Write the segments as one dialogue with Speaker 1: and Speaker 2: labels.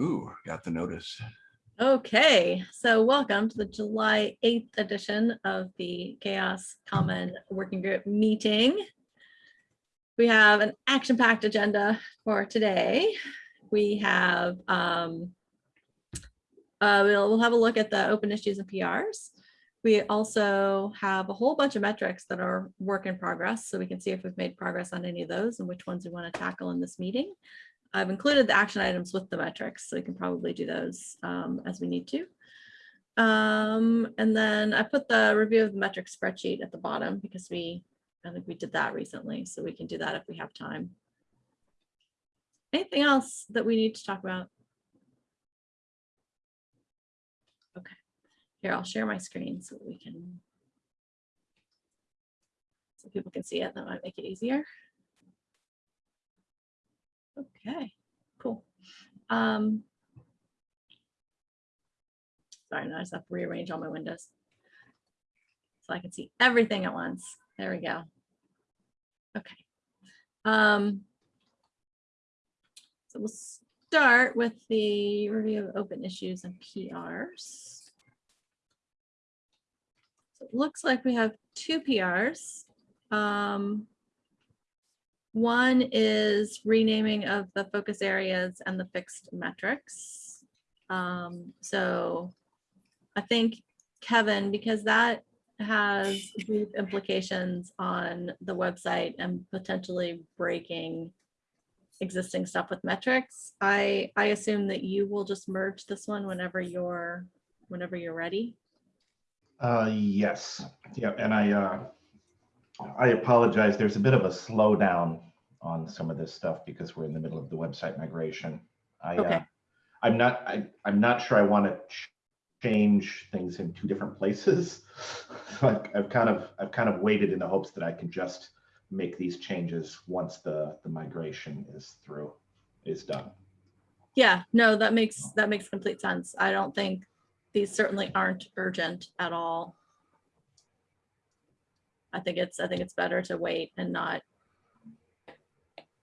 Speaker 1: Ooh, got the notice.
Speaker 2: Okay, so welcome to the July 8th edition of the CHAOSS Common Working Group meeting. We have an action-packed agenda for today. We have, um, uh, we'll, we'll have a look at the open issues and PRs. We also have a whole bunch of metrics that are work in progress, so we can see if we've made progress on any of those and which ones we want to tackle in this meeting. I've included the action items with the metrics, so we can probably do those um, as we need to. Um, and then I put the review of the metric spreadsheet at the bottom because we, I think we did that recently, so we can do that if we have time. Anything else that we need to talk about? Okay, here, I'll share my screen so we can, so people can see it, that might make it easier. Okay, cool. Um, sorry, now I just have to rearrange all my windows. So I can see everything at once. There we go. Okay. Um, so we'll start with the review of open issues and PRs. So it looks like we have two PRs. Um, one is renaming of the focus areas and the fixed metrics. Um, so I think Kevin, because that has deep implications on the website and potentially breaking existing stuff with metrics, I, I assume that you will just merge this one whenever you're, whenever you're ready.
Speaker 3: Uh, yes, yeah, and I, uh, I apologize. There's a bit of a slowdown on some of this stuff because we're in the middle of the website migration. I,
Speaker 2: Okay.
Speaker 3: uh, I'm not, I, I'm not sure I want to change things in two different places. So I've, I've kind of, I've kind of waited in the hopes that I can just make these changes once the, the migration is through, is done.
Speaker 2: Yeah, no, that makes, that makes complete sense. I don't think, these certainly aren't urgent at all. I think it's, I think it's better to wait and not.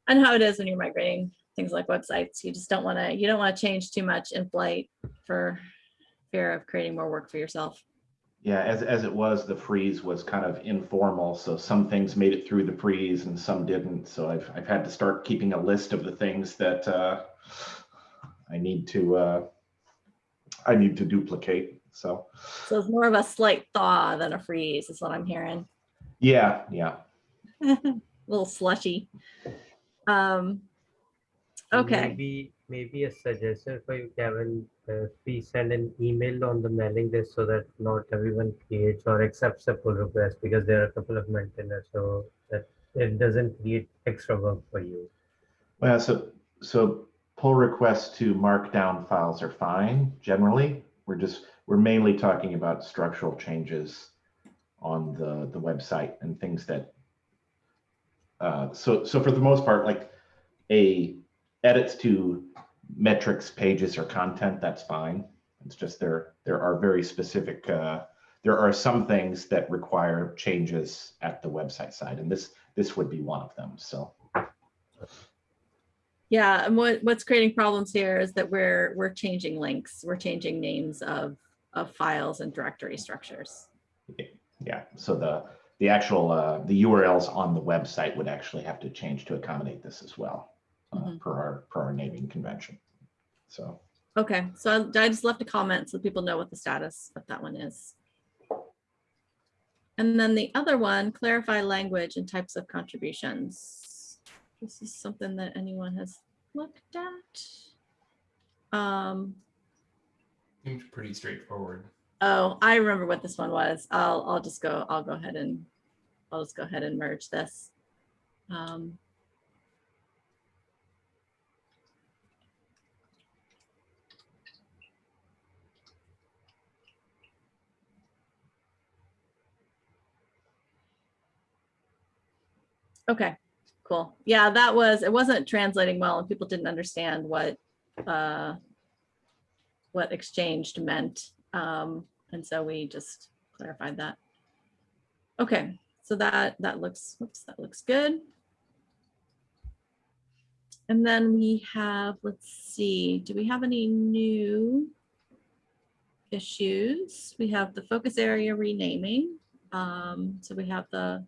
Speaker 2: And how it is when you're migrating things like websites, you just don't want to, you don't want to change too much in flight for fear of creating more work for yourself.
Speaker 3: Yeah, as, as it was, the freeze was kind of informal, so some things made it through the freeze and some didn't. So I've, I've had to start keeping a list of the things that uh, I need to, uh, I need to duplicate. So,
Speaker 2: So it's more of a slight thaw than a freeze is what I'm hearing.
Speaker 3: Yeah, yeah.
Speaker 2: A little slushy. Um, okay,
Speaker 4: Maybe, maybe a suggestion for you, Kevin, uh, please send an email on the mailing list so that not everyone creates or accepts a pull request because there are a couple of maintainers, so that it doesn't create extra work for you.
Speaker 3: Well, so, so pull requests to markdown files are fine generally. We're just, we're mainly talking about structural changes on the, the website and things that uh, so, so for the most part, like a edits to metrics, pages or content, that's fine. It's just there, there are very specific, uh, there are some things that require changes at the website side and this, this would be one of them. So.
Speaker 2: yeah, and what, what's creating problems here is that we're, we're changing links, we're changing names of, of files and directory structures.
Speaker 3: Yeah, so the, the actual, uh, the URLs on the website would actually have to change to accommodate this as well, uh,
Speaker 2: Mhm.
Speaker 3: per our, per our naming convention. So,
Speaker 2: Okay, so I I just left a comment so people know what the status of that one is. And then the other one, clarify language and types of contributions. This is something that anyone has looked at. Um,
Speaker 5: Seems pretty straightforward.
Speaker 2: Oh, I remember what this one was. I'll, I'll just go, I'll go ahead and, I'll just go ahead and merge this. Um, Okay, cool. Yeah, that was, it wasn't translating well and people didn't understand what, uh, what exchanged meant. Um, and so we just clarified that. Okay, so that, that looks, whoops, that looks good. And then we have, let's see, do we have any new issues? We have the focus area renaming. Um, so we have the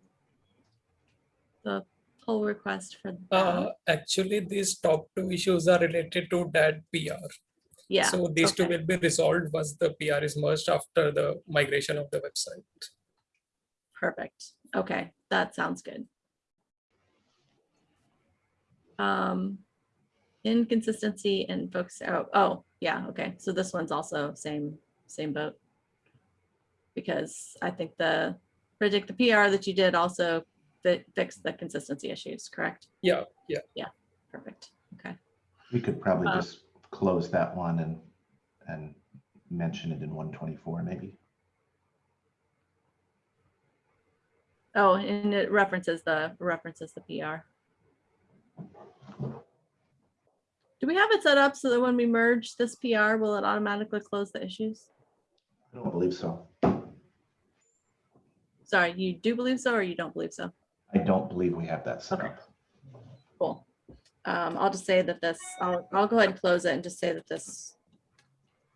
Speaker 2: the pull request for
Speaker 1: Uh,
Speaker 2: that.
Speaker 1: actually, these top two issues are related to that PR.
Speaker 2: Yeah.
Speaker 1: So these two will be resolved once the PR is merged after the migration of the website.
Speaker 2: Perfect. Okay, that sounds good. Um, inconsistency and focus, oh, oh, yeah, okay, so this one's also same, same boat. Because I think the, predict the PR that you did also fi- fixed the consistency issues, correct?
Speaker 1: Yeah, yeah. Yeah.
Speaker 2: Perfect, okay.
Speaker 3: We could probably
Speaker 2: Uh,
Speaker 3: just close that one and, and mention it in one twenty-four maybe.
Speaker 2: Oh, and it references the, references the PR. Do we have it set up so that when we merge this PR, will it automatically close the issues?
Speaker 3: I don't believe so.
Speaker 2: Sorry, you do believe so or you don't believe so?
Speaker 3: I don't believe we have that set
Speaker 2: Okay.
Speaker 3: up.
Speaker 2: Cool. Um, I'll just say that this, I'll, I'll go ahead and close it and just say that this.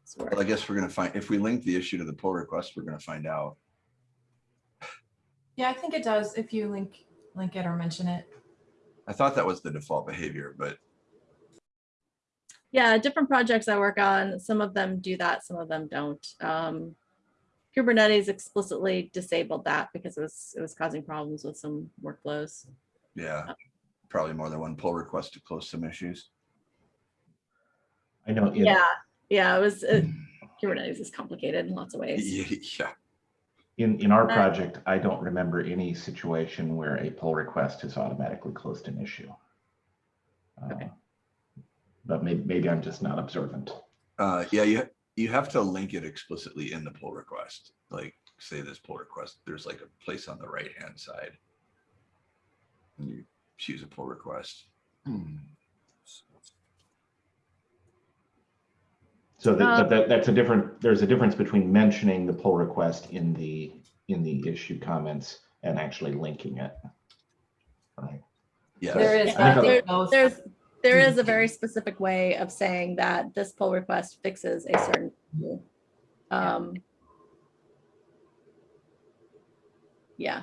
Speaker 2: this
Speaker 6: Well, I
Speaker 2: works.
Speaker 6: guess we're gonna find, if we link the issue to the pull request, we're gonna find out.
Speaker 7: Yeah, I think it does if you link, link it or mention it.
Speaker 6: I thought that was the default behavior, but
Speaker 2: Yeah, different projects I work on, some of them do that, some of them don't. Um, Kubernetes explicitly disabled that because it was, it was causing problems with some workflows.
Speaker 6: yeah, probably more than one pull request to close some issues.
Speaker 3: I know. in-
Speaker 2: Yeah, yeah, it was, it- Kubernetes is complicated in lots of ways.
Speaker 6: Yeah,
Speaker 3: In, in our
Speaker 2: Uh,
Speaker 3: project, I don't remember any situation where a pull request has automatically closed an issue.
Speaker 2: Okay.
Speaker 3: Uh, But maybe, maybe I'm just not observant.
Speaker 6: uh, yeah, you, you have to link it explicitly in the pull request. Like, say this pull request, there's like a place on the right-hand side. And you choose a pull request. Hmm.
Speaker 3: So that,
Speaker 2: Um,
Speaker 3: but that, that's a different, there's a difference between mentioning the pull request in the, in the issue comments and actually linking it. Right,
Speaker 6: Yeah.
Speaker 7: There is.
Speaker 3: I think
Speaker 7: I
Speaker 3: I'll-
Speaker 7: think both-
Speaker 2: There's, there is a very specific way of saying that this pull request fixes a certain. issue. Um. Yeah.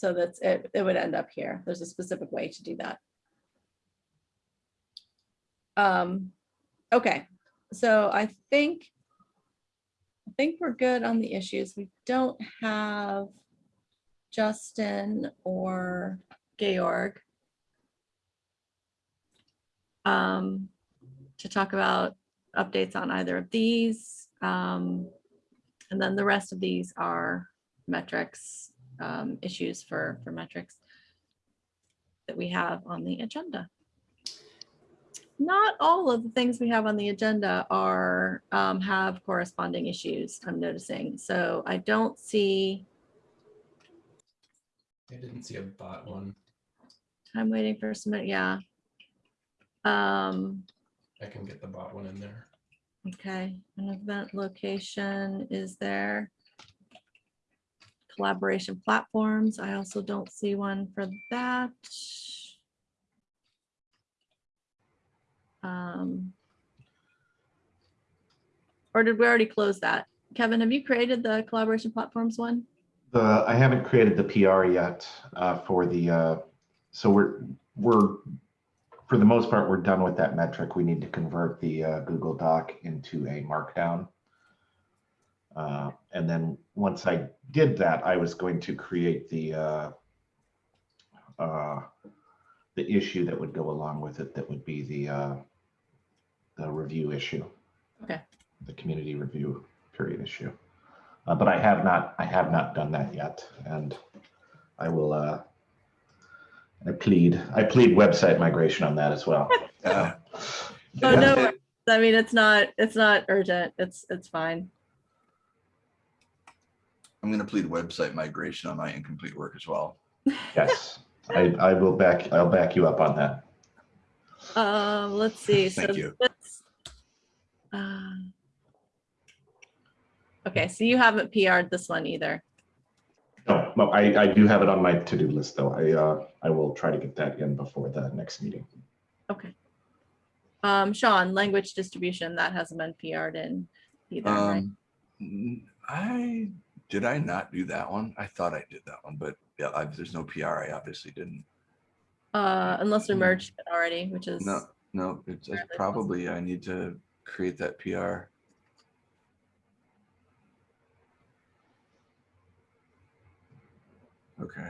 Speaker 2: So that's, it, it would end up here. There's a specific way to do that. Um, okay, so I think. I think we're good on the issues. We don't have Justin or Georg um, to talk about updates on either of these. Um, and then the rest of these are metrics, um, issues for, for metrics that we have on the agenda. Not all of the things we have on the agenda are, um, have corresponding issues, I'm noticing. So I don't see,
Speaker 5: I didn't see a bot one.
Speaker 2: I'm waiting for some, yeah. Um,
Speaker 5: I can get the bot one in there.
Speaker 2: Okay, an event location is there. Collaboration platforms, I also don't see one for that. Um. Or did we already close that? Kevin, have you created the collaboration platforms one?
Speaker 3: the, I haven't created the PR yet, uh, for the, uh, so we're, we're, for the most part, we're done with that metric. We need to convert the, uh, Google Doc into a markdown. Uh, and then once I did that, I was going to create the, uh, uh, the issue that would go along with it, that would be the, uh, the review issue.
Speaker 2: Okay.
Speaker 3: The community review period issue. Uh, but I have not, I have not done that yet, and I will, uh, I plead, I plead website migration on that as well.
Speaker 6: Uh,
Speaker 2: Oh,
Speaker 6: Yeah.
Speaker 2: no. I mean, it's not, it's not urgent, it's, it's fine.
Speaker 6: I'm gonna plead website migration on my incomplete work as well.
Speaker 3: Yes, I, I will back, I'll back you up on that.
Speaker 2: Um, let's see. so
Speaker 6: Thank you.
Speaker 2: this- um, Okay, so you haven't PR'd this one either.
Speaker 3: No, well, I, I do have it on my to-do list, though. I, uh, I will try to get that in before the next meeting.
Speaker 2: Okay. Um, Sean, language distribution, that hasn't been PR'd in either, right?
Speaker 6: Um, n- I, did I not do that one? I thought I did that one, but yeah, I, there's no PR. I obviously didn't.
Speaker 2: Uh, unless we merged it already, which is,
Speaker 6: No, no, it's it's probably, I need to create that PR. Okay,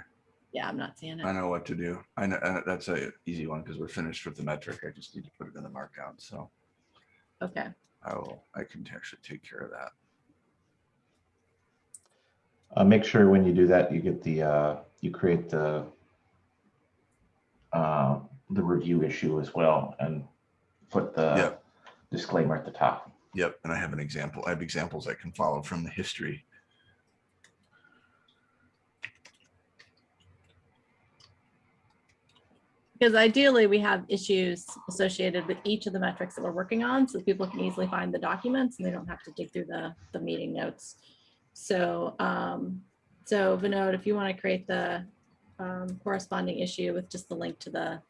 Speaker 2: yeah, I'm not seeing it.
Speaker 6: I know what to do. I know, uh, that's a easy one because we're finished with the metric. I just need to put it in the markdown. So
Speaker 2: Okay,
Speaker 6: I will, I can actually take care of that.
Speaker 3: Uh, make sure when you do that, you get the, uh, you create the, uh, the review issue as well and put the
Speaker 6: Yep.
Speaker 3: disclaimer at the top.
Speaker 6: Yep, and I have an example. I have examples I can follow from the history.
Speaker 2: because ideally we have issues associated with each of the metrics that we're working on, so people can easily find the documents and they don't have to dig through the, the meeting notes. So, um, so Vinod, if you want to create the um, corresponding issue with just the link to the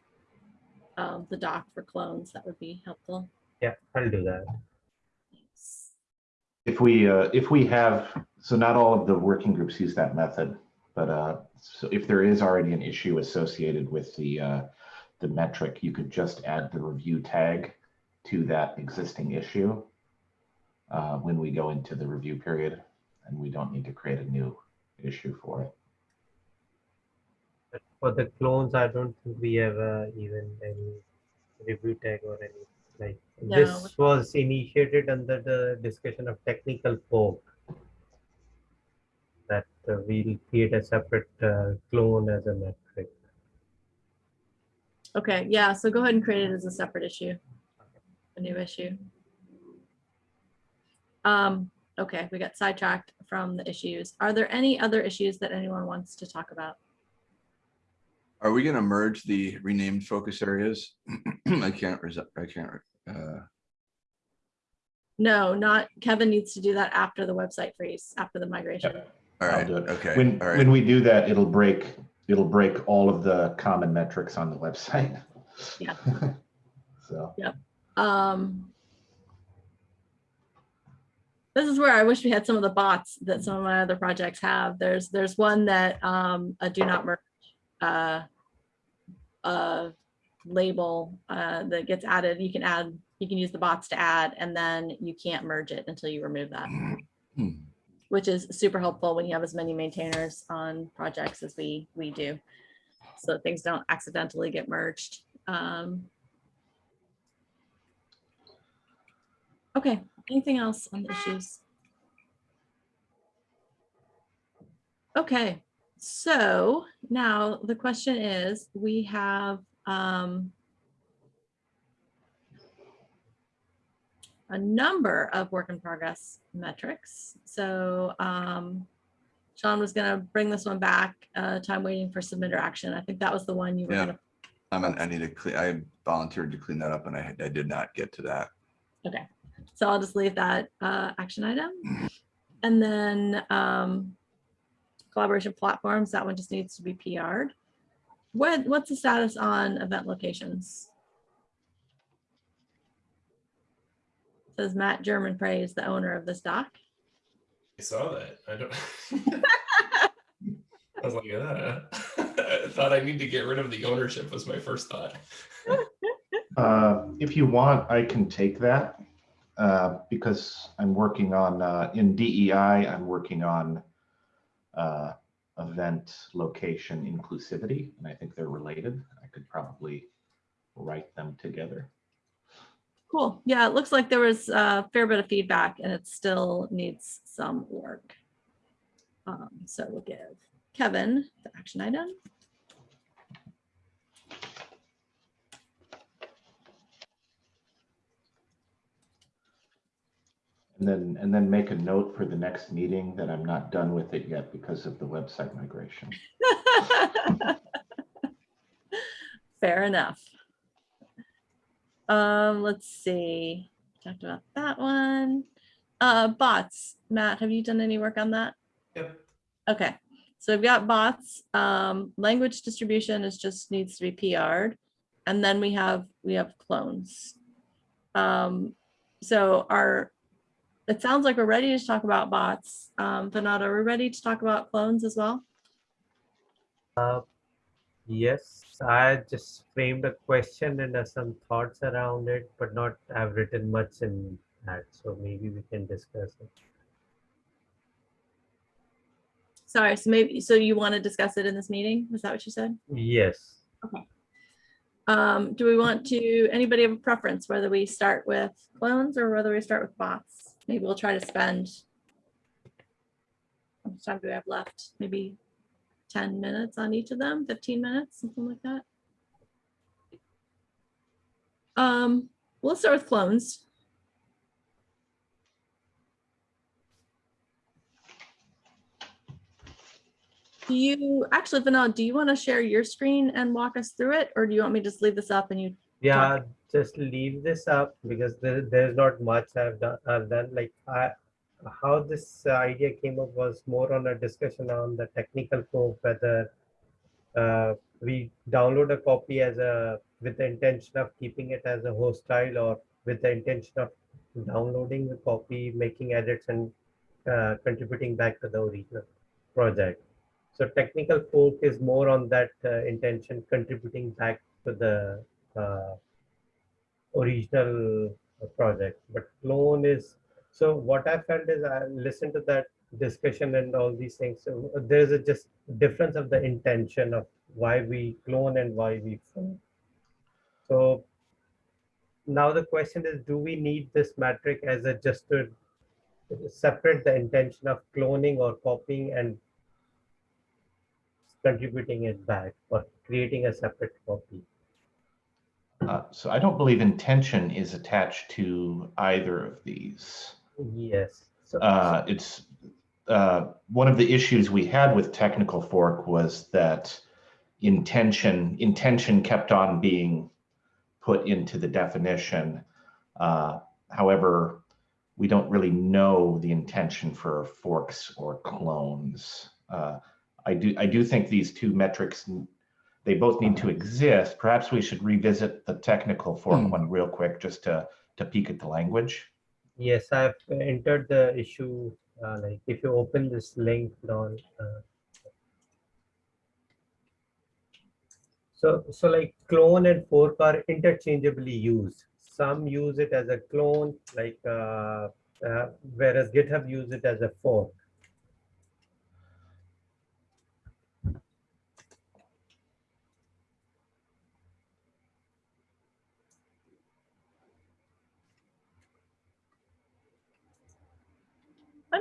Speaker 2: um, the doc for clones, that would be helpful.
Speaker 4: Yeah, I'll do that. Thanks.
Speaker 3: If we, uh, if we have, so not all of the working groups use that method, but, uh, so if there is already an issue associated with the, uh, the metric, you could just add the review tag to that existing issue uh, when we go into the review period, and we don't need to create a new issue for it.
Speaker 4: But for the clones, I don't think we have uh, even any review tag or any like
Speaker 2: No.
Speaker 4: this was initiated under the discussion of technical fork. That uh, we'll create a separate uh, clone as a metric.
Speaker 2: Okay, yeah, so go ahead and create it as a separate issue, a new issue. Um, okay, we got sidetracked from the issues. Are there any other issues that anyone wants to talk about?
Speaker 6: Are we gonna merge the renamed focus areas? I can't, I can't, uh,
Speaker 2: No, not, Kevin needs to do that after the website freeze, after the migration.
Speaker 6: all
Speaker 3: I'll do it.
Speaker 6: okay,
Speaker 3: When,
Speaker 6: all right.
Speaker 3: when we do that, it'll break, it'll break all of the common metrics on the website.
Speaker 2: Yeah.
Speaker 3: So, Yep.
Speaker 2: Um, this is where I wish we had some of the bots that some of my other projects have. There's, there's one that, um, a do not merge, uh, uh, label, uh, that gets added. You can add, you can use the bots to add, and then you can't merge it until you remove that,
Speaker 6: Hmm.
Speaker 2: which is super helpful when you have as many maintainers on projects as we, we do. So things don't accidentally get merged. Um, Okay, anything else on the issues? Okay, so now the question is, we have um a number of work in progress metrics. So um Sean was gonna bring this one back, uh, time waiting for submitter action. I think that was the one you were
Speaker 6: Yeah.
Speaker 2: gonna
Speaker 6: I'm, an- I need to clean, I volunteered to clean that up and I, I did not get to that.
Speaker 2: Okay, so I'll just leave that uh, action item. And then um, collaboration platforms, that one just needs to be PR'd. What, what's the status on event locations? Says Matt Germonprez, the owner of this doc.
Speaker 5: I saw that. I don't. I was like, uh, I thought I need to get rid of the ownership was my first thought.
Speaker 3: uh, if you want, I can take that. Uh, because I'm working on, uh, in DEI, I'm working on, uh, event location inclusivity, and I think they're related. I could probably write them together.
Speaker 2: Cool. Yeah, it looks like there was a fair bit of feedback and it still needs some work. Um, So we'll give Kevin the action item.
Speaker 3: And then, and then make a note for the next meeting that I'm not done with it yet because of the website migration.
Speaker 2: Fair enough. Um, let's see, talked about that one. Uh, bots, Matt, have you done any work on that?
Speaker 5: Yep.
Speaker 2: Okay, So we've got bots, um, language distribution is just needs to be PR'd. And then we have, we have clones. Um, so our, it sounds like we're ready to talk about bots. Um, Vinod, are we ready to talk about clones as well?
Speaker 4: Uh, Yes, I just framed a question and some thoughts around it, but not, I've written much in that, so maybe we can discuss it.
Speaker 2: Sorry, so maybe, so you want to discuss it in this meeting? Was that what you said?
Speaker 4: Yes,
Speaker 2: Um, do we want to, anybody have a preference whether we start with clones or whether we start with bots? Maybe we'll try to spend. How much time do we have left? Maybe ten minutes on each of them, fifteen minutes, something like that. Um, we'll start with clones. Do you, actually, Vinod, do you want to share your screen and walk us through it? Or do you want me to just leave this up and you
Speaker 4: yeah, just leave this up because there, there's not much I've done, I've done, like, I, how this idea came up was more on a discussion on the technical code, whether uh, we download a copy as a, with the intention of keeping it as a host file or with the intention of downloading the copy, making edits and uh, contributing back to the original project. So technical fork is more on that uh, intention, contributing back to the uh, original uh, project. But clone is so what I felt is I listened to that discussion and all these things. So uh, there's a just difference of the intention of why we clone and why we fork. So now the question is, do we need this metric as a just to separate the intention of cloning or copying and contributing it back or creating a separate copy?
Speaker 3: Uh, So I don't believe intention is attached to either of these.
Speaker 4: Yes. So,
Speaker 3: Uh, It's, uh, one of the issues we had with technical fork was that intention, intention kept on being put into the definition. Uh, However, we don't really know the intention for forks or clones. Uh, I do, I do think these two metrics, they both need to exist. Perhaps we should revisit the technical fork
Speaker 6: Hmm.
Speaker 3: one real quick, just to, to peek at the language.
Speaker 4: yes, I've entered the issue. Uh, like if you open this link down. Uh, so, so like clone and fork are interchangeably used. Some use it as a clone, like uh, uh, whereas GitHub use it as a fork.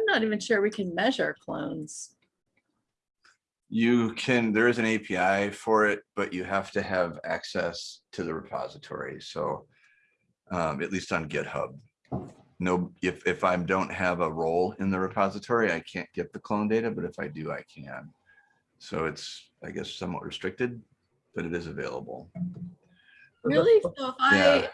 Speaker 2: Not even sure we can measure clones.
Speaker 6: You can, there is an API for it, but you have to have access to the repository. So um, at least on GitHub. No, if, if I don't have a role in the repository, I can't get the clone data, but if I do, I can. So it's, I guess, somewhat restricted, but it is available.
Speaker 2: Really? So if I
Speaker 6: Yeah.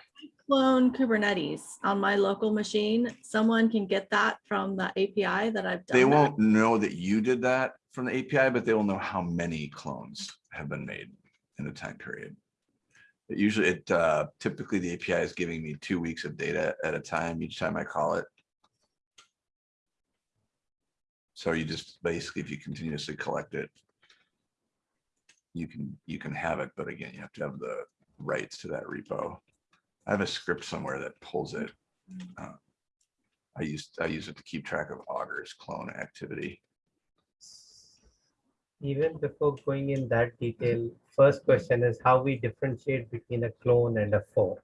Speaker 2: Clone Kubernetes on my local machine, someone can get that from the API that I've done.
Speaker 6: They won't know that you did that from the API, but they will know how many clones have been made in a time period. It usually, it uh, typically the API is giving me two weeks of data at a time each time I call it. So you just basically, if you continuously collect it, you can, you can have it, but again, you have to have the rights to that repo. I have a script somewhere that pulls it. Uh, I used, I use it to keep track of Augur's clone activity.
Speaker 4: Even before going in that detail, first question is how we differentiate between a clone and a fork.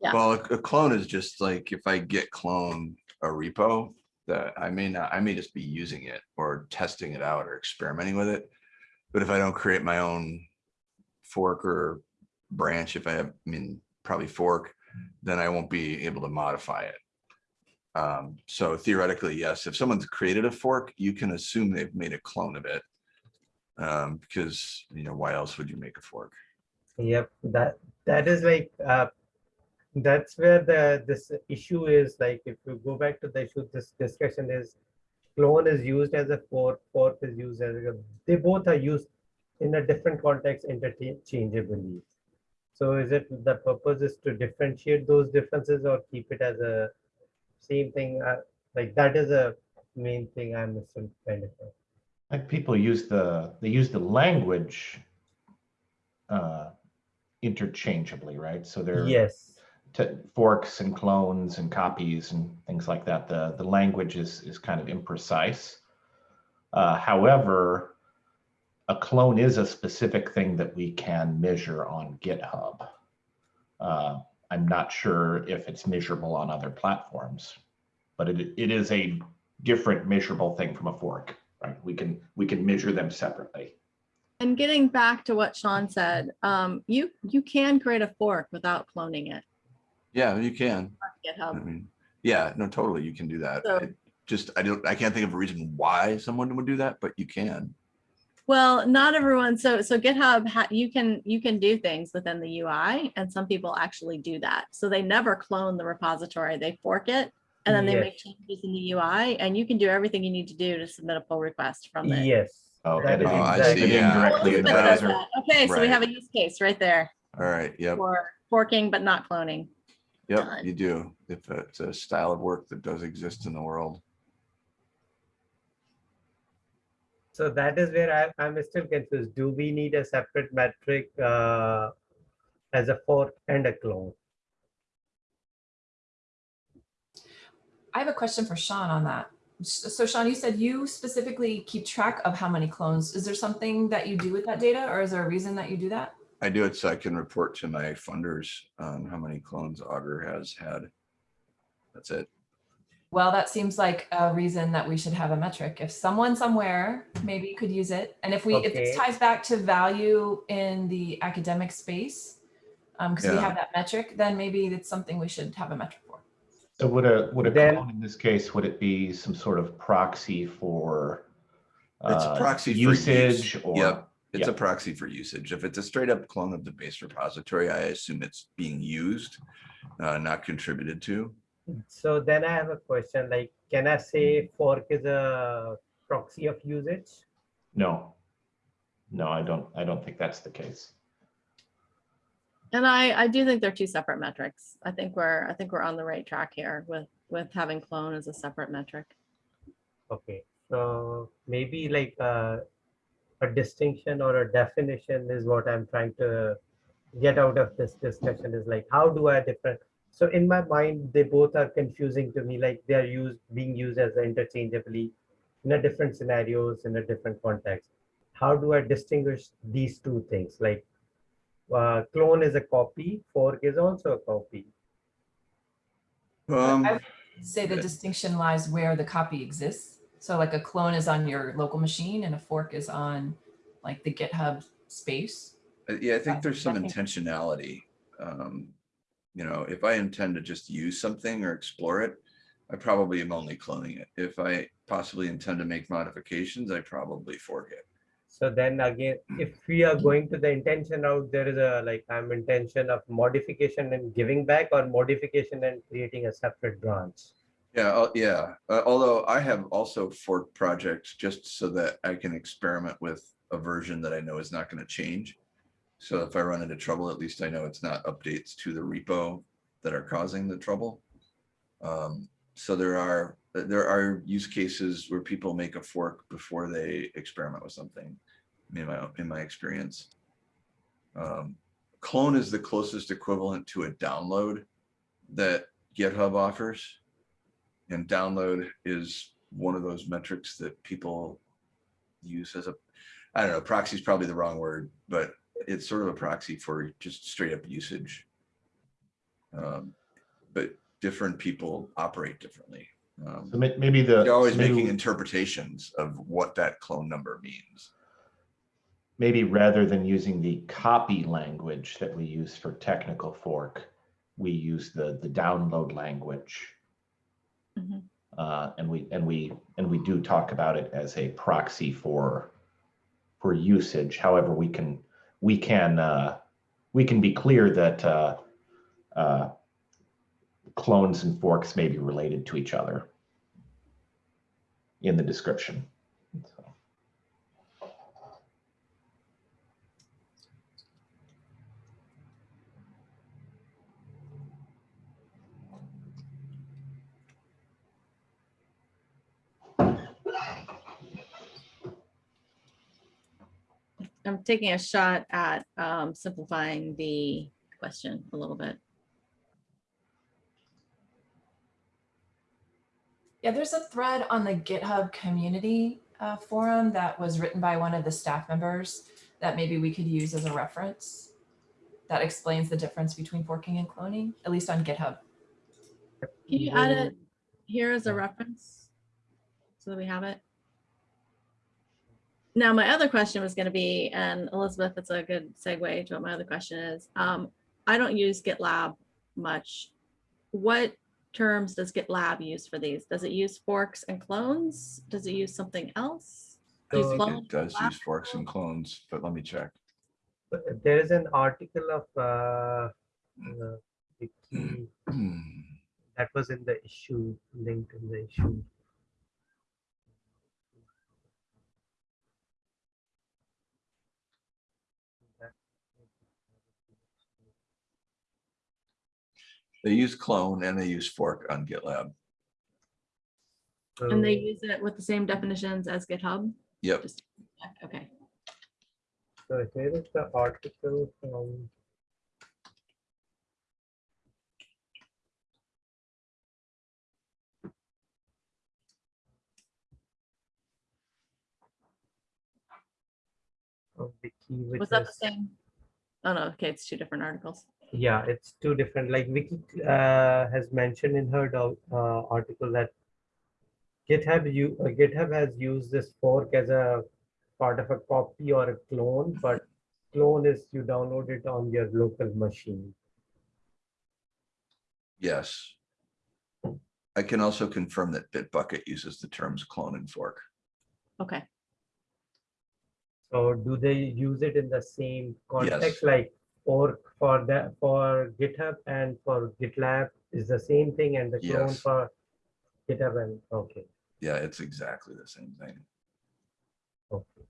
Speaker 2: Yeah.
Speaker 6: Well, a a clone is just like if I git clone a repo that I may not, I may just be using it or testing it out or experimenting with it. But if I don't create my own fork or branch, if I have, I mean, probably fork, then I won't be able to modify it. Um, so theoretically, yes, if someone's created a fork, you can assume they've made a clone of it. Um, because, you know, why else would you make a fork?
Speaker 4: Yep, that that is like uh, that's where the this issue is like if you go back to the issue, this discussion is clone is used as a fork, fork is used as a, they both are used in a different context interchangeably. So is it, the purpose is to differentiate those differences or keep it as a same thing? uh, Like that is a main thing I'm still kind of.
Speaker 3: Like people use the, they use the language uh, interchangeably, right? So they're
Speaker 4: Yes,
Speaker 3: to forks and clones and copies and things like that. The, the language is, is kind of imprecise. Uh, however, a clone is a specific thing that we can measure on GitHub. Uh, I'm not sure if it's measurable on other platforms, but it, it is a different measurable thing from a fork, right? We can, we can measure them separately.
Speaker 2: And getting back to what Sean said, um, you, you can create a fork without cloning it.
Speaker 6: Yeah, you can. GitHub.
Speaker 2: I GitHub.
Speaker 6: mean, yeah, no, totally, you can do that.
Speaker 2: So-
Speaker 6: It Just, I don't, I can't think of a reason why someone would do that, but you can.
Speaker 2: Well, not everyone. So, so GitHub, ha- you can, you can do things within the UI and some people actually do that. So they never clone the repository, they fork it. And then they make changes in the UI and you can do everything you need to do to submit a pull request from the.
Speaker 4: yes.
Speaker 3: Oh,
Speaker 4: That is
Speaker 3: editing-
Speaker 6: Oh, I
Speaker 4: exactly-
Speaker 6: see, yeah.
Speaker 3: directly in the
Speaker 2: Elizabeth does
Speaker 3: browser.
Speaker 2: that. Okay, so we have a use case right there
Speaker 6: All right, yep,
Speaker 2: for forking but not cloning.
Speaker 6: yep,
Speaker 2: done.
Speaker 6: you do. If it's a style of work that does exist in the world.
Speaker 4: So that is where I, I'm still confused. Do we need a separate metric uh, as a fork and a clone?
Speaker 7: I have a question for Sean on that. So Sean, you said you specifically keep track of how many clones. Is there something that you do with that data or is there a reason that you do that?
Speaker 6: I do it so I can report to my funders on how many clones Augur has had. That's it.
Speaker 7: Well, that seems like a reason that we should have a metric. If someone somewhere maybe could use it. And if we, if
Speaker 4: Okay.
Speaker 7: this ties back to value in the academic space, um, because we have that metric, then maybe it's something we should have a metric for.
Speaker 3: So would a, would a
Speaker 4: Then-
Speaker 3: clone in this case, would it be some sort of proxy for
Speaker 6: It's a
Speaker 3: uh,
Speaker 6: proxy for use.
Speaker 3: usage or?
Speaker 6: Yep, it's a proxy for usage. If it's a straight up clone of the base repository, I assume it's being used, uh, not contributed to.
Speaker 4: So then I have a question like, can I say fork is a proxy of usage?
Speaker 3: No. No, I don't, I don't think that's the case.
Speaker 2: And I, I do think they're two separate metrics. I think we're, I think we're on the right track here with, with having clone as a separate metric.
Speaker 4: Okay, so maybe like uh, a distinction or a definition is what I'm trying to get out of this discussion is like, how do I different? So in my mind, they both are confusing to me, like they're used, being used as interchangeably in a different scenarios, in a different context. How do I distinguish these two things? Like uh, clone is a copy, fork is also a copy.
Speaker 6: Um,
Speaker 7: I- Say the distinction lies where the copy exists. So like a clone is on your local machine and a fork is on like the GitHub space.
Speaker 6: Uh, Yeah, I think there's some intentionality. Um, You know, if I intend to just use something or explore it, I probably am only cloning it. If I possibly intend to make modifications, I probably fork it.
Speaker 4: So then again, if we are going to the intention out, there is a like I'm intention of modification and giving back or modification and creating a separate branch.
Speaker 6: Yeah, uh, yeah. Uh, although I have also forked projects just so that I can experiment with a version that I know is not going to change. So if I run into trouble, at least I know it's not updates to the repo that are causing the trouble. Um, so there are there are use cases where people make a fork before they experiment with something. In my in my experience, um, clone is the closest equivalent to a download that GitHub offers. And download is one of those metrics that people use as a, I don't know, proxy is probably the wrong word, but it's sort of a proxy for just straight up usage. Um, But different people operate differently. Um,
Speaker 3: So maybe the.
Speaker 6: You're always
Speaker 3: so maybe-
Speaker 6: making interpretations of what that clone number means.
Speaker 3: maybe rather than using the copy language that we use for technical fork, we use the, the download language.
Speaker 2: Mhm.
Speaker 3: Uh, and we, and we, and we do talk about it as a proxy for, for usage. However, we can, we can, uh, we can be clear that, uh, uh, clones and forks may be related to each other. in the description. So,
Speaker 2: I'm taking a shot at um, simplifying the question a little bit.
Speaker 7: Yeah, there's a thread on the GitHub community uh, forum that was written by one of the staff members that maybe we could use as a reference that explains the difference between forking and cloning, at least on GitHub.
Speaker 2: Can you add it here as a reference? So that we have it? Now, my other question was gonna be, and Elizabeth, it's a good segue to what my other question is. Um, I don't use GitLab much. What terms does GitLab use for these? Does it use forks and clones? Does it use something else?
Speaker 6: I
Speaker 2: Use
Speaker 6: think
Speaker 2: clone
Speaker 6: it does
Speaker 2: lab?
Speaker 6: use forks and clones, but let me check.
Speaker 4: But There is an article of uh, uh, Wiki that was in the issue, linked in the issue.
Speaker 6: They use clone and they use fork on GitLab.
Speaker 2: And they use it with the same definitions as GitHub?
Speaker 6: Yep.
Speaker 2: Just- Okay,
Speaker 4: So here is the article from. of Wiki, which
Speaker 2: was that the same? Oh, no, okay, it's two different articles.
Speaker 4: Yeah, it's two different, like Vicky uh, has mentioned in her uh, article that GitHub, you, uh, GitHub has used this fork as a part of a copy or a clone, but clone is you download it on your local machine.
Speaker 6: Yes. I can also confirm that Bitbucket uses the terms clone and fork.
Speaker 2: Okay,
Speaker 4: So do they use it in the same context,
Speaker 6: Yes.
Speaker 4: like fork for that, for GitHub and for GitLab is the same thing and the clone
Speaker 6: Yes.
Speaker 4: for GitHub and, okay,
Speaker 6: Yeah, it's exactly the same thing.
Speaker 4: okay.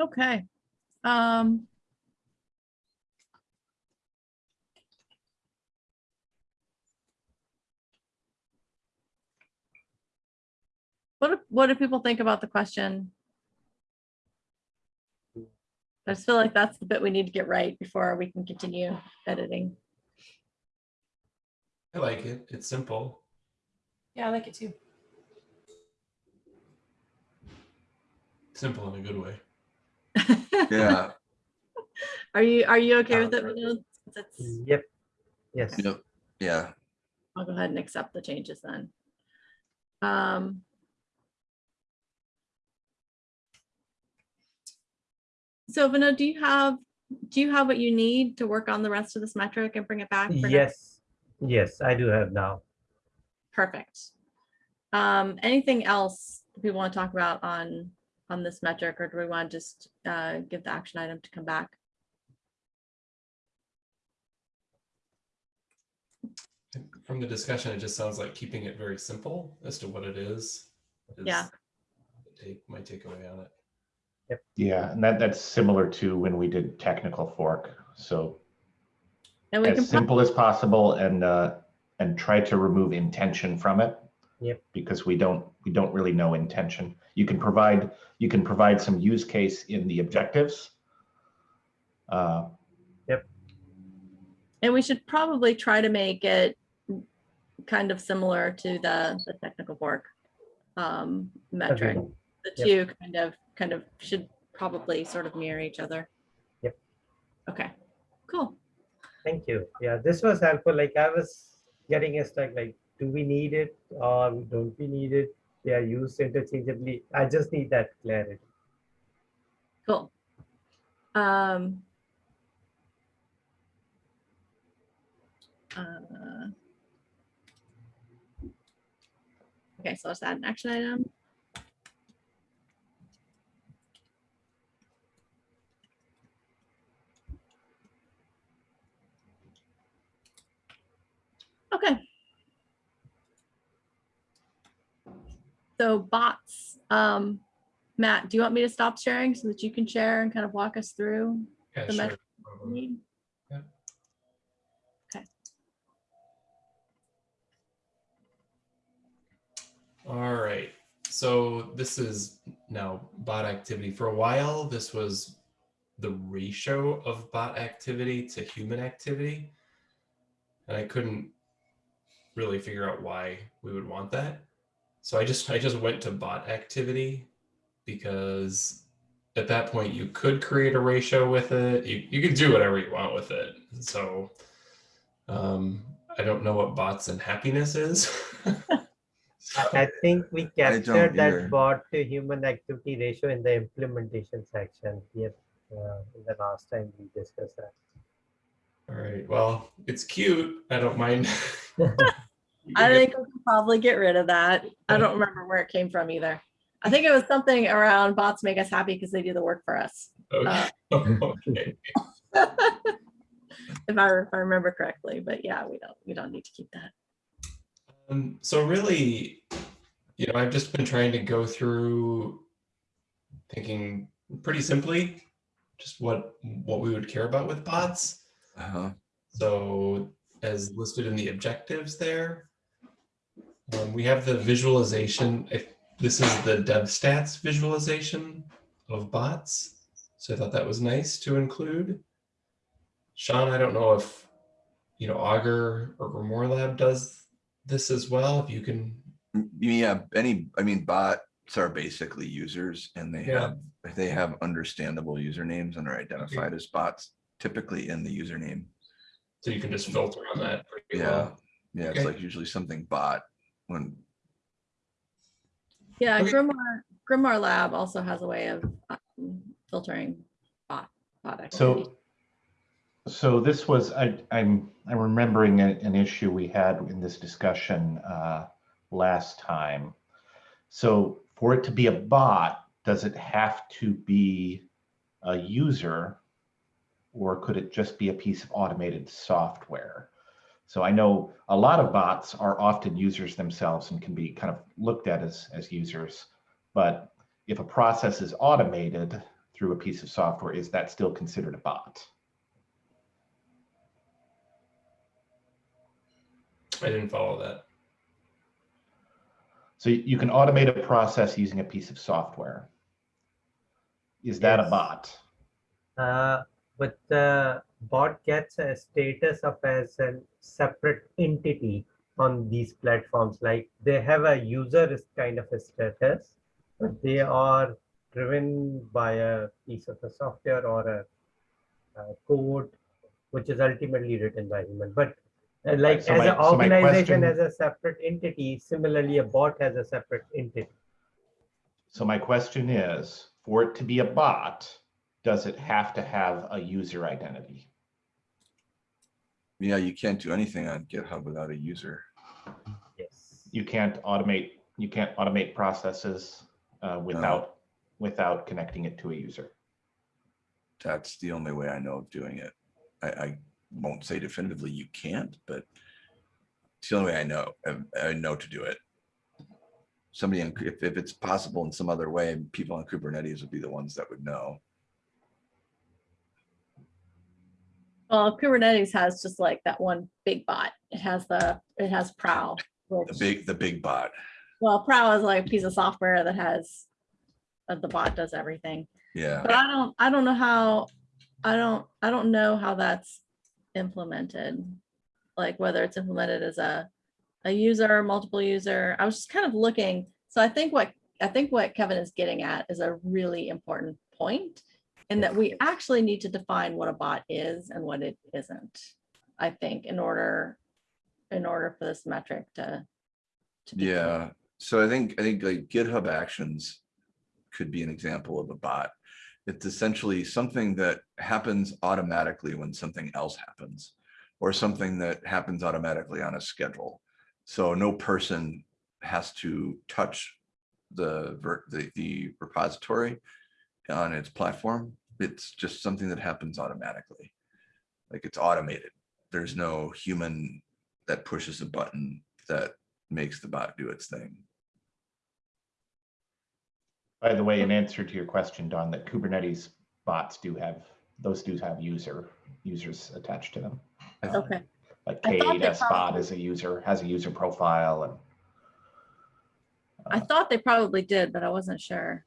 Speaker 2: okay. Um. What, do- what do people think about the question? I just feel like that's the bit we need to get right before we can continue editing.
Speaker 5: I like it. It's simple.
Speaker 7: Yeah, I like it too.
Speaker 5: Simple in a good way.
Speaker 6: Yeah,
Speaker 2: Are you, are you okay with it? Vinod? That's-
Speaker 4: Yep, yes.
Speaker 6: yep, yeah.
Speaker 2: I'll go ahead and accept the changes then. Um. So Vinod, do you have, do you have what you need to work on the rest of this metric and bring it back? for next-
Speaker 4: Yes, yes, I do have now.
Speaker 2: Perfect. Um, anything else we want to talk about on, on this metric, or do we want to just, uh, give the action item to come back?
Speaker 5: From the discussion, it just sounds like keeping it very simple as to what it is. is
Speaker 2: Yeah.
Speaker 5: Take my takeaway on it.
Speaker 3: Yeah, and that, that's similar to when we did technical fork. So
Speaker 2: And we
Speaker 3: as simple as possible and, uh, and try to remove intention from it.
Speaker 4: Yep.
Speaker 3: Because we don't, we don't really know intention. You can provide, you can provide some use case in the objectives. Uh,
Speaker 2: and we should probably try to make it kind of similar to the, the technical fork um, metric.
Speaker 4: Agreed.
Speaker 2: The
Speaker 4: Yep.
Speaker 2: two kind of, kind of should probably sort of mirror each other.
Speaker 4: Yep.
Speaker 2: Okay, cool.
Speaker 4: Thank you. Yeah, this was helpful. Like I was getting a stuck, like, do we need it or don't we need it? They are used interchangeably. I just need that clarity.
Speaker 2: Cool. Um. uh, Okay, so let's add an action item. Okay. So bots, um, Matt, do you want me to stop sharing so that you can share and kind of walk us through?
Speaker 5: Yeah,
Speaker 2: The
Speaker 5: sure.
Speaker 2: metric-
Speaker 5: no problem. All right. So this is now bot activity. For a while, this was the ratio of bot activity to human activity. And I couldn't really figure out why we would want that. So I just I just went to bot activity because at that point you could create a ratio with it. You, you could do whatever you want with it. So um, I don't know what bots and happiness is.
Speaker 4: I I think we
Speaker 6: I don't
Speaker 4: captured
Speaker 6: either.
Speaker 4: that bot to human activity ratio in the implementation section here, uh, the last time we discussed that.
Speaker 5: All right. Well, it's cute. I don't mind.
Speaker 2: I think we can probably get rid of that. I don't remember where it came from either. I think it was something around bots make us happy because they do the work for us.
Speaker 5: Okay. okay.
Speaker 2: If I, if I remember correctly, but yeah, we don't, we don't need to keep that.
Speaker 5: Um, so really, you know, I've just been trying to go through thinking pretty simply, just what what we would care about with bots.
Speaker 6: Uh-huh.
Speaker 5: So as listed in the objectives there, um, we have the visualization. If this is the DevStats visualization of bots. So I thought that was nice to include. Sean, I don't know if, you know, Augur or Grimoire Lab does this as well. If you can,
Speaker 6: Yeah, any, I mean, bots are basically users and they
Speaker 5: Yeah.
Speaker 6: have, they have understandable usernames and are identified as bots typically in the username.
Speaker 5: so you can just filter on that.
Speaker 6: Yeah,
Speaker 5: well.
Speaker 6: yeah, it's like usually something bot when,
Speaker 2: Yeah,
Speaker 5: Okay.
Speaker 2: Grimoire, Grimoire Lab also has a way of um, filtering bot, bot activity.
Speaker 3: So, so this was, I, I'm, I'm remembering a- an issue we had in this discussion uh, last time. So for it to be a bot, does it have to be a user? Or could it just be a piece of automated software? So I know a lot of bots are often users themselves and can be kind of looked at as, as users. But if a process is automated through a piece of software, is that still considered a bot?
Speaker 5: I didn't follow that.
Speaker 3: So you you can automate a process using a piece of software. Is that a bot?
Speaker 4: Uh, but the bot gets a status of as a separate entity on these platforms. Like they have a user is kind of a status, but they are driven by a piece of a software or a, a code, which is ultimately written by human. But uh, like
Speaker 3: so
Speaker 4: as
Speaker 3: my-
Speaker 4: an
Speaker 3: so
Speaker 4: organization,
Speaker 3: question-
Speaker 4: as a separate entity, similarly, a bot has a separate entity.
Speaker 3: So my question is, for it to be a bot, does it have to have a user identity?
Speaker 6: yeah, you can't do anything on GitHub without a user.
Speaker 4: Yes.
Speaker 3: You can't automate, you can't automate processes uh, without, without connecting it to a user.
Speaker 6: That's the only way I know of doing it. I, I won't say definitively you can't, but it's the only way I know, I, I know to do it. Somebody, in- if, if it's possible in some other way, people on Kubernetes would be the ones that would know.
Speaker 2: Well, Kubernetes has just like that one big bot. It has the, it has Prowl.
Speaker 6: The big, the big bot.
Speaker 2: Well, Prowl is like a piece of software that has, the bot does everything.
Speaker 6: Yeah,
Speaker 2: But I don't, I don't know how, I don't, I don't know how that's implemented. Like whether it's implemented as a, a user, multiple user. I was just kind of looking. So I think what, I think what Kevin is getting at is a really important point. In that we actually need to define what a bot is and what it isn't. I think in order, in order for this metric to. to clear.
Speaker 6: yeah. So I think, I think like GitHub Actions could be an example of a bot. It's essentially something that happens automatically when something else happens. Or something that happens automatically on a schedule. So no person has to touch the, the, the repository on its platform. It's just something that happens automatically. Like it's automated. There's no human that pushes a button that makes the bot do its thing.
Speaker 3: By the way, in answer to your question, Don, that Kubernetes bots do have, those do have user, users attached to them.
Speaker 2: Um, okay,
Speaker 3: Like
Speaker 2: I thought they
Speaker 3: K8S bot
Speaker 2: probably-
Speaker 3: is a user, has a user profile and.
Speaker 2: I uh, thought they probably did, but I wasn't sure.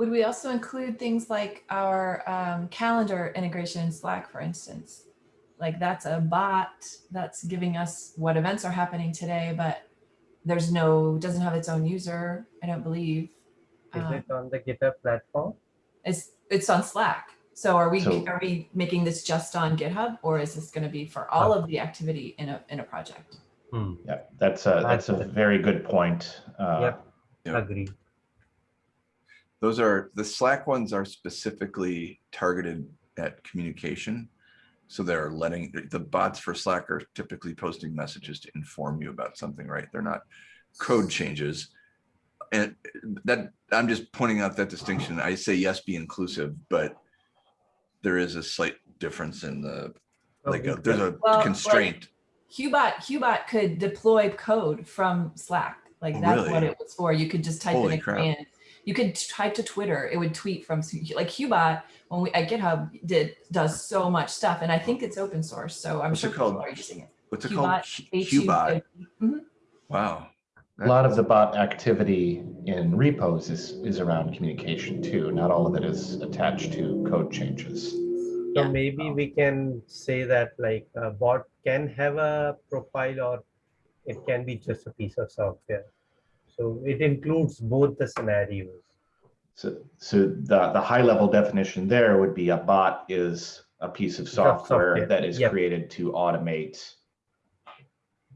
Speaker 7: Would we also include things like our um, calendar integration in Slack, for instance? Like that's a bot that's giving us what events are happening today, but there's no, doesn't have its own user, I don't believe.
Speaker 4: Is
Speaker 7: Um,
Speaker 4: it on the GitHub platform?
Speaker 7: It's, it's on Slack. So are we,
Speaker 3: So-
Speaker 7: are we making this just on GitHub or is this going to be for all of the activity in a, in a project?
Speaker 4: Hmm,
Speaker 3: Yeah, that's a, that's a very good point. Uh,
Speaker 4: Yep.
Speaker 6: Yeah.
Speaker 4: agree.
Speaker 6: Those are, the Slack ones are specifically targeted at communication. So they're letting, the bots for Slack are typically posting messages to inform you about something, right? They're not code changes. And that, I'm just pointing out that distinction. I say yes, be inclusive, but there is a slight difference in the, like,
Speaker 4: uh,
Speaker 6: a- there's a
Speaker 7: Well, like-
Speaker 6: constraint.
Speaker 7: Hubot, Hubot could deploy code from Slack. Like
Speaker 6: Oh,
Speaker 7: that's what it was for. You could just type in a
Speaker 6: crap.
Speaker 7: command. You could type to Twitter. It would tweet from like Hubot when we at GitHub did does so much stuff, and I think it's open source. So I'm
Speaker 6: What's
Speaker 7: sure
Speaker 6: it
Speaker 7: people
Speaker 6: called?
Speaker 7: are using it.
Speaker 6: What's it called?
Speaker 7: Hubot,
Speaker 6: Hu- Hubot.
Speaker 7: H-U-B. Mm-hmm.
Speaker 6: Wow.
Speaker 3: A lot of the bot activity in repos is, is around communication too. Not all of it is attached to code changes.
Speaker 4: So
Speaker 2: Yeah.
Speaker 4: maybe um, we can say that like a bot can have a profile or it can be just a piece of software. So it includes both the scenarios.
Speaker 3: So, so the, the high level definition there would be a bot is a piece of
Speaker 4: of
Speaker 3: software
Speaker 4: software,
Speaker 3: that is
Speaker 4: yep.
Speaker 3: created to automate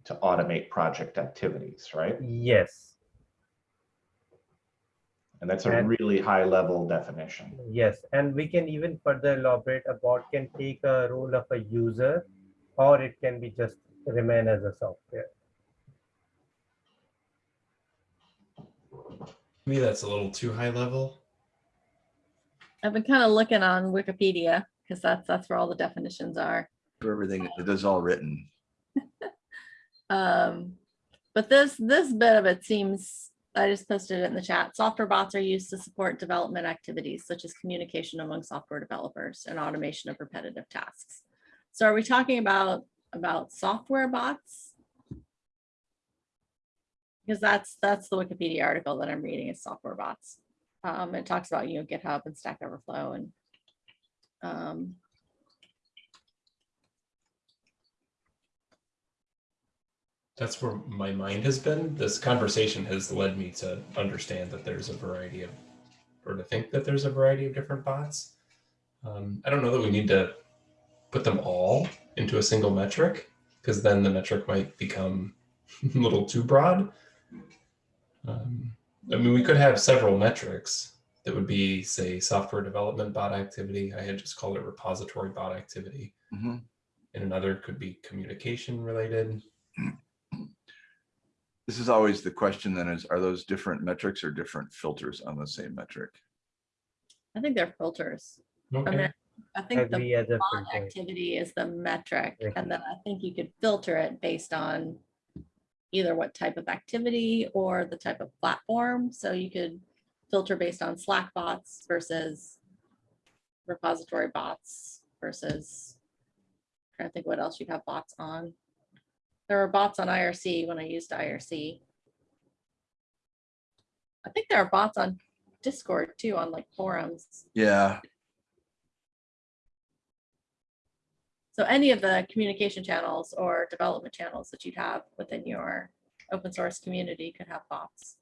Speaker 3: to automate project activities, right?
Speaker 4: Yes,
Speaker 3: And that's a
Speaker 4: And-
Speaker 3: really high level definition.
Speaker 4: yes. And we can even further elaborate a bot can take a role of a user or it can be just remain as a software.
Speaker 5: Maybe that's a little too high level.
Speaker 2: I've been kind of looking on Wikipedia because that's, that's where all the definitions are.
Speaker 6: For everything, it is all written.
Speaker 2: Um, but this, this bit of it seems, I just posted it in the chat. Software bots are used to support development activities such as communication among software developers and automation of repetitive tasks. So are we talking about, about software bots? Because that's, that's the Wikipedia article that I'm reading is software bots. Um, it talks about, you know, GitHub and Stack Overflow and um,
Speaker 5: That's where my mind has been. This conversation has led me to understand that there's a variety of, or to think that there's a variety of different bots. Um, I don't know that we need to put them all into a single metric, because then the metric might become a little too broad. Um, I mean, we could have several metrics that would be, say, software development bot activity. I had just called it repository bot activity.
Speaker 6: Mhm.
Speaker 5: And another could be communication related.
Speaker 6: This is always the question then is, are those different metrics or different filters on the same metric?
Speaker 2: I think they're filters. I
Speaker 5: Okay.
Speaker 2: mean, I think the
Speaker 4: Agree as
Speaker 2: bot activity is the metric,
Speaker 4: Right.
Speaker 2: and then I think you could filter it based on either what type of activity or the type of platform. So you could filter based on Slack bots versus repository bots versus trying to think what else you'd have bots on. There were bots on IRC when I used IRC. I think there are bots on Discord too, on like forums.
Speaker 6: Yeah,
Speaker 2: So any of the communication channels or development channels that you'd have within your open source community could have bots.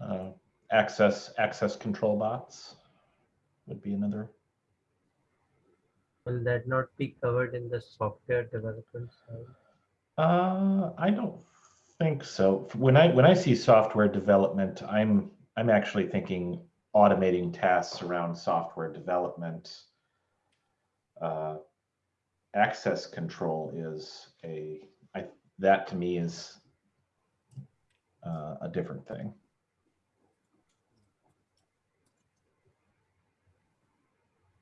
Speaker 3: Uh, Access, access control bots would be another.
Speaker 4: Will that not be covered in the software development side?
Speaker 3: Uh, I don't think so. When I, when I see software development, I'm, I'm actually thinking automating tasks around software development. Uh, Access control is a, I, that to me is uh, a different thing.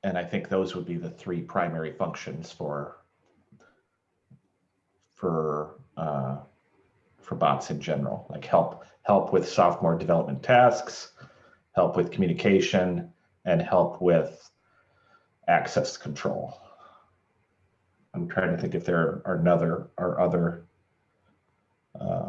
Speaker 3: And I think those would be the three primary functions for for uh, for bots in general, like help help with software development tasks, help with communication, and help with access control. I'm trying to think if there are another or other. Uh,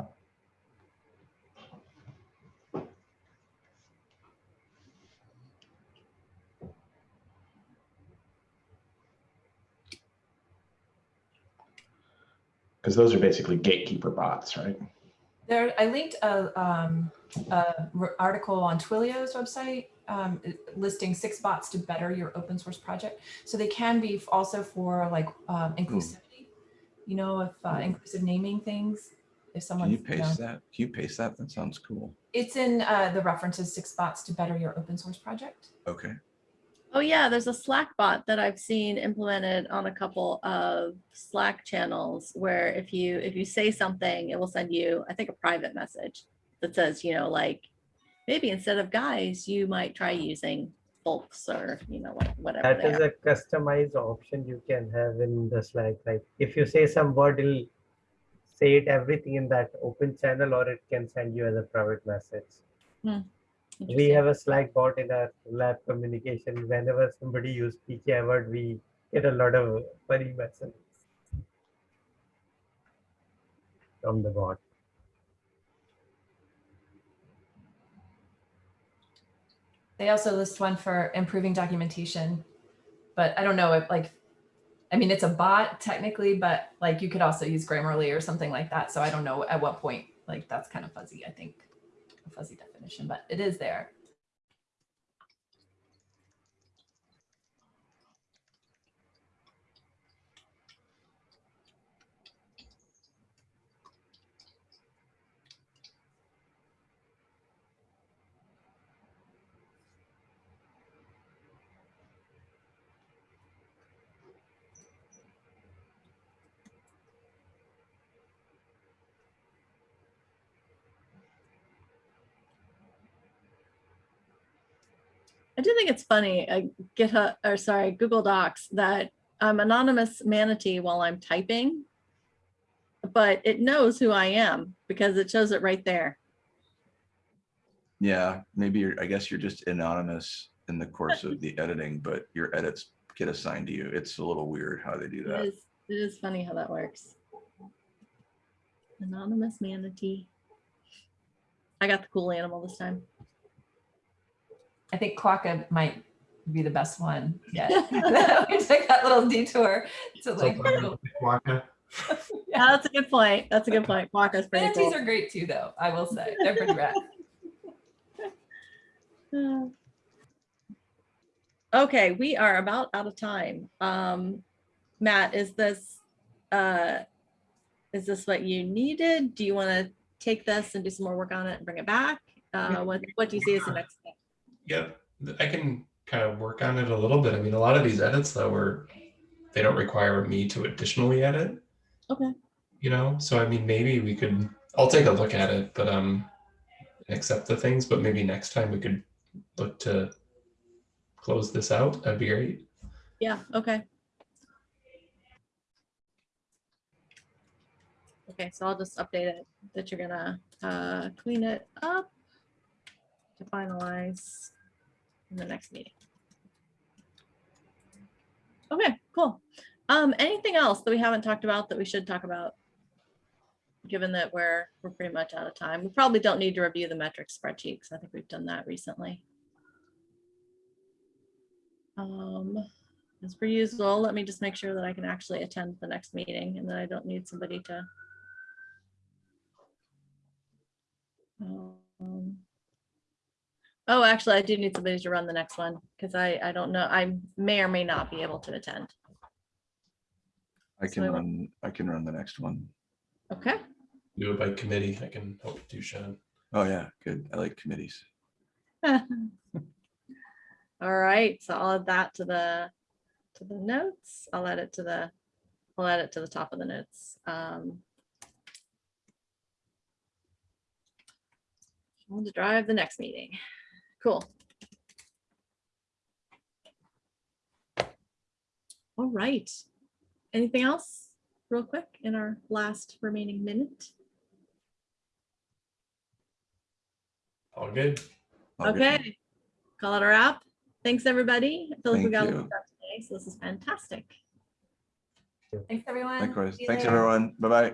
Speaker 3: because those are basically gatekeeper bots, right?
Speaker 7: There, I linked a, um, a r- article on Twilio's website um, listing six bots to better your open source project. So they can be also for like um, inclusivity. You know, if uh, inclusive naming things. If someone,
Speaker 6: Can you paste that? Can you paste that? That sounds cool.
Speaker 7: it's in uh, the references six bots to better your open source project.
Speaker 6: Okay.
Speaker 2: Oh yeah, there's a Slack bot that I've seen implemented on a couple of Slack channels where if you if you say something, it will send you, I think, a private message that says, you know, like maybe instead of guys, you might try using folks or you know whatever.
Speaker 4: That is
Speaker 2: are.
Speaker 4: a customized option you can have in the Slack. Like if you say some word, it'll say it everything in that open channel or it can send you as a private message. Hmm.
Speaker 2: We
Speaker 4: have a Slack bot in our lab communication. Whenever somebody use PKI word, we get a lot of funny messages from the bot.
Speaker 7: They also list one for improving documentation, but I don't know if like, I mean, it's a bot technically, but like you could also use Grammarly or something like that. So I don't know at what point, like that's kind of fuzzy, I think, fuzzy definition, but it is there.
Speaker 2: I do think it's funny, uh, GitHub, or sorry, Google Docs, that I'm anonymous manatee while I'm typing. But it knows who I am because it shows it right there.
Speaker 6: Yeah, maybe you're, I guess you're just anonymous in the course of the editing, but your edits get assigned to you. It's a little weird how they do
Speaker 2: that.
Speaker 6: that.
Speaker 2: is, it is funny how that works. Anonymous manatee. I got the cool animal this time.
Speaker 7: I think Quokka might be the best one yet. we took that little detour to like.
Speaker 3: Waka.
Speaker 2: Yeah, that's a good point. That's a good point. Quokka's pretty
Speaker 7: Manatees
Speaker 2: cool.
Speaker 7: are great too, though. I will say they're pretty rad.
Speaker 2: Okay, we are about out of time. Um, Matt, is this, uh, is this what you needed? Do you want to take this and do some more work on it and bring it back? Uh, what, what do you see as the next step?
Speaker 5: Yep, th- I can kind of work on it a little bit. I mean, a lot of these edits though were, they don't require me to additionally edit,
Speaker 2: Okay,
Speaker 5: you know? So I mean, maybe we could, I'll take a look at it, but um, accept the things, but maybe next time we could look to close this out. That'd be great.
Speaker 2: yeah, okay. Okay, so I'll just update it that you're gonna, uh, clean it up to finalize in the next meeting. Okay, cool. Um, anything else that we haven't talked about that we should talk about? Given that we're, we're pretty much out of time. We probably don't need to review the metrics spreadsheet because I think we've done that recently. Um, as per usual, let me just make sure that I can actually attend the next meeting and that I don't need somebody to. Um, Oh, actually, I do need somebody to run the next one because I, I don't know, I may or may not be able to attend.
Speaker 6: I
Speaker 2: So
Speaker 6: can
Speaker 2: I will-
Speaker 6: run, I can run the next one.
Speaker 2: Okay,
Speaker 5: Do it by committee. I can help do Sean.
Speaker 6: Oh, yeah, good. I like committees.
Speaker 2: all right, so I'll add that to the, to the notes. I'll add it to the, I'll add it to the top of the notes. Um, On to drive the next meeting. Cool. All right. Anything else real quick in our last remaining minute?
Speaker 5: All good.
Speaker 6: All good.
Speaker 2: Okay. Call it a wrap. Thanks, everybody. I feel like we
Speaker 6: Thank
Speaker 2: got a lot of stuff today, so this is fantastic.
Speaker 7: Thanks, everyone.
Speaker 6: Likewise. Thanks,
Speaker 7: later.
Speaker 6: everyone. Bye-bye.